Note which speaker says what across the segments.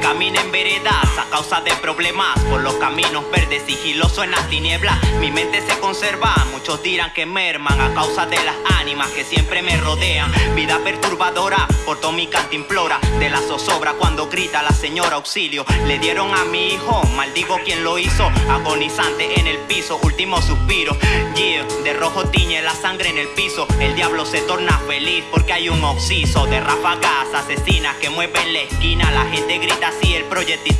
Speaker 1: camina en veredas a causa de problemas por los caminos verdes, sigiloso en las tinieblas. Mi mente se conserva, muchos dirán que merman a causa de las ánimas que siempre me rodean. Vida perturbadora, por todo mi implora de la zozobra cuando grita la señora auxilio. Le dieron a mi hijo, maldigo quien lo hizo, agonizante en el piso, último suspiro. Yeah, de rojo tiñe la sangre en el piso. El diablo se torna feliz porque hay un oxiso de ráfagas asesinas que mueven la esquina. La gente grita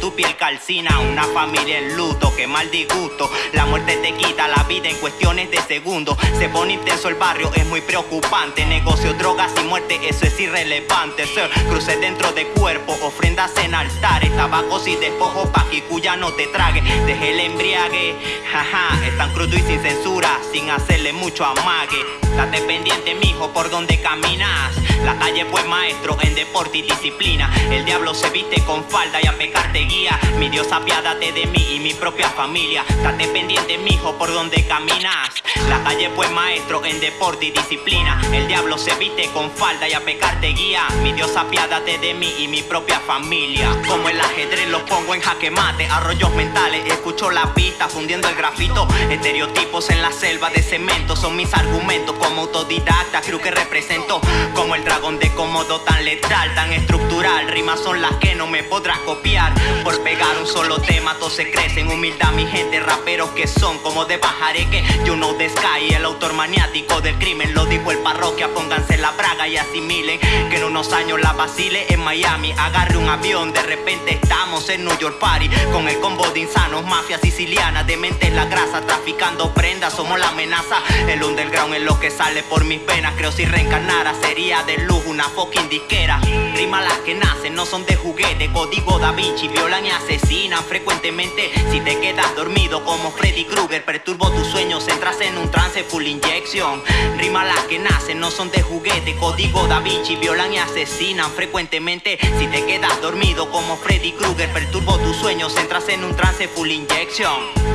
Speaker 1: tu piel calcina. Una familia en luto, que mal disgusto. La muerte te quita la vida en cuestiones de segundos. Se pone intenso el barrio, es muy preocupante. Negocio, drogas y muerte, eso es irrelevante. Cruces dentro de cuerpo, ofrendas en altares, tabacos y despojos pa' que cuya no te trague. Deje el embriague, jaja, es tan crudo y sin censura, sin hacerle mucho amague. Date pendiente, mijo, por donde caminas. La calle fue maestro en deporte y disciplina. El diablo se viste con falda y a pecar te guía. Mi Dios apiádate de mí y mi propia familia. Date pendiente, mijo, por donde caminas. La calle fue maestro en deporte y disciplina. El diablo se viste con falda y a pecar te guía. Mi Dios apiádate de mí y mi propia familia. Como el ajedrez lo pongo en jaque mate. Arroyos mentales, escucho la pista fundiendo el grafito. Estereotipos en la selva de cemento son mis argumentos como autodidacta. Creo que represento como el dragón de cómodo tan letal, tan estructural. Rimas son las que no me podrás copiar. Por pegar un solo tema, todos se crecen. Humildad, mi gente, raperos que son como de que You know sky, el autor maniático del crimen. Lo dijo el parroquia, pónganse la braga y asimilen. Que en unos años la vacile en Miami. Agarre un avión, de repente estamos en New York Party. Con el combo de insanos, mafia siciliana, de mente en la grasa, traficando prendas. Somos la amenaza. El underground es lo que sale por mis penas. Creo si reencarnara sería de lujo una fucking disquera. Rima las que nacen, no son de juguete. Código Da Vinci, violan y asesinan frecuentemente. Si te quedas dormido como Freddy Krueger, perturbo tus sueños, entras en un trance full inyección. Rima las que nacen, no son de juguete. Código Da Vinci, violan y asesinan frecuentemente. Si te quedas dormido como Freddy Krueger, perturbo tus sueños, entras en un trance full inyección.